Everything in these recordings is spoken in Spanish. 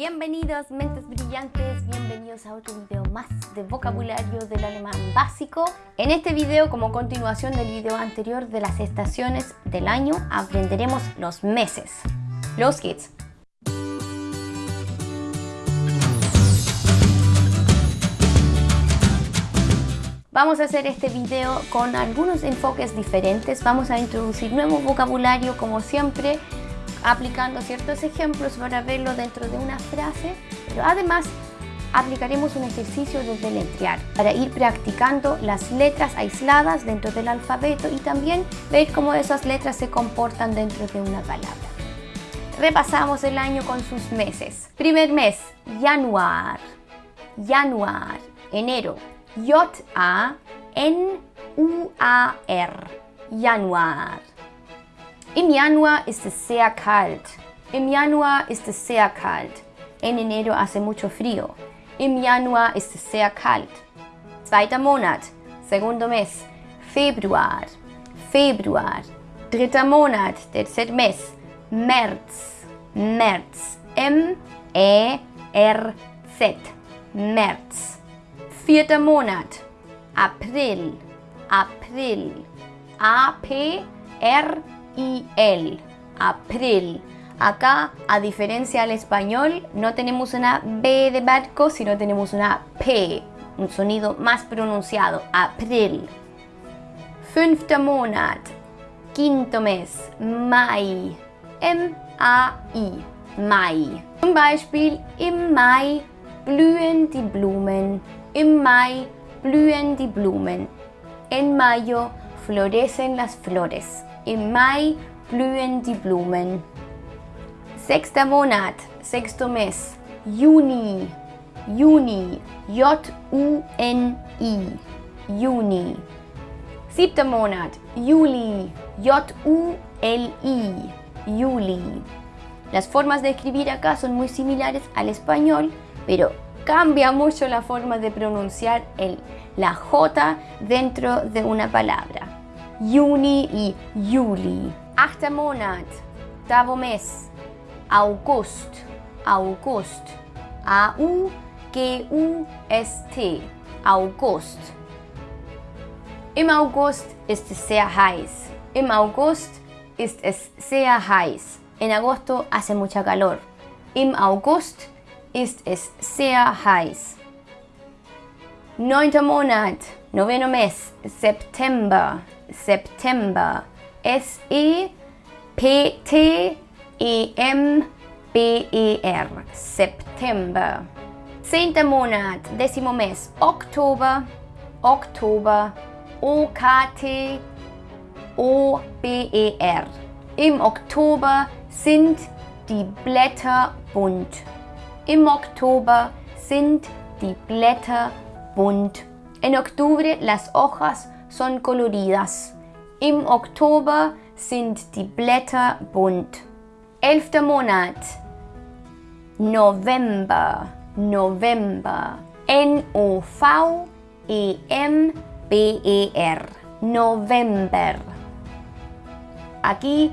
Bienvenidos mentes brillantes, bienvenidos a otro video más de vocabulario del alemán básico. En este video, como continuación del video anterior de las estaciones del año, aprenderemos los meses. Los geht's! Vamos a hacer este video con algunos enfoques diferentes. Vamos a introducir nuevo vocabulario como siempre aplicando ciertos ejemplos para verlo dentro de una frase, pero además aplicaremos un ejercicio de deletrear para ir practicando las letras aisladas dentro del alfabeto y también ver cómo esas letras se comportan dentro de una palabra. Repasamos el año con sus meses. Primer mes, Januar. Januar, enero. J-A-N-U-A-R. Januar. Im Januar ist es sehr kalt. Im Januar ist es sehr kalt. En enero hace mucho frío. Im Januar ist es sehr kalt. Zweiter Monat, segundo mes, Februar. Februar. Dritter Monat, tercer mes, März. März. M-E-R-Z. März. Vierter Monat, April. April. A-P-R el, april. Acá, a diferencia del español, no tenemos una B de barco, sino tenemos una P, un sonido más pronunciado, april. Fünfter Monat, quinto mes, Mai, M-A-I, Mai. Zum Beispiel, im Mai blühen die Blumen, im Mai blühen die Blumen. En mayo florecen las flores. Im Mai blühen die Blumen. Sechster Monat, Mes, Juni, Juni, J-U-N-I, Juni. Siebter Monat, Juli, J-U-L-I, Juli. Las formas de escribir acá son muy similares al español, pero cambia mucho la forma de pronunciar el, la J dentro de una palabra. Juni y Juli. Achter Monat, octavo mes, August, August. A-U-G-U-S-T, August. Im August ist es sehr heiß. Im August ist es sehr heiß. En agosto hace mucha calor. Im August ist es sehr heiß. Neunter Monat, noveno mes, September. September. S-E-P-T-E-M-B-E-R. September. Zehnter Monat, décimo mes, Oktober. Oktober. O-K-T-O-B-E-R. Im Oktober sind die Blätter bunt. Im Oktober sind die Blätter bunt. En octubre las hojas son coloridas. Im Oktober sind die Blätter bunt. Elfter Monat. November. November. N-O-V-E-M-B-E-R. November. Aquí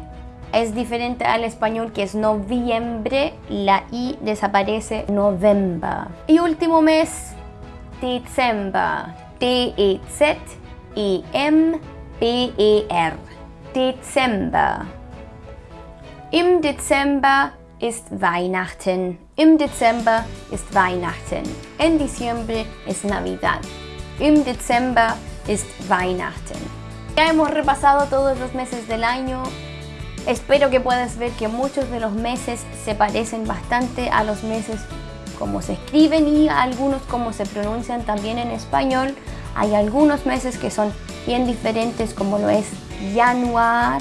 es diferente al español que es noviembre, la I desaparece, November. Y último mes, Dezember, D-E-Z E-M-B-E-R. Dezember. Im Dezember ist Weihnachten. Im Dezember ist Weihnachten. En diciembre es Navidad. Im Dezember ist Weihnachten. Ya hemos repasado todos los meses del año. Espero que puedas ver que muchos de los meses se parecen bastante a los meses como se escriben y algunos como se pronuncian también en español. Hay algunos meses que son bien diferentes como lo es Januar,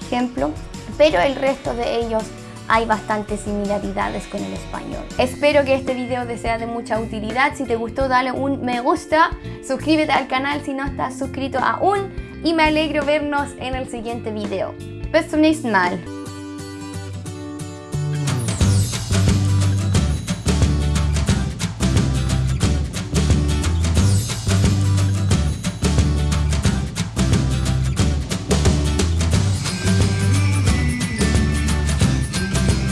ejemplo, pero el resto de ellos hay bastantes similaridades con el español. Espero que este video te sea de mucha utilidad. Si te gustó dale un me gusta, suscríbete al canal si no estás suscrito aún y me alegro vernos en el siguiente video. Bis zum nächsten Mal.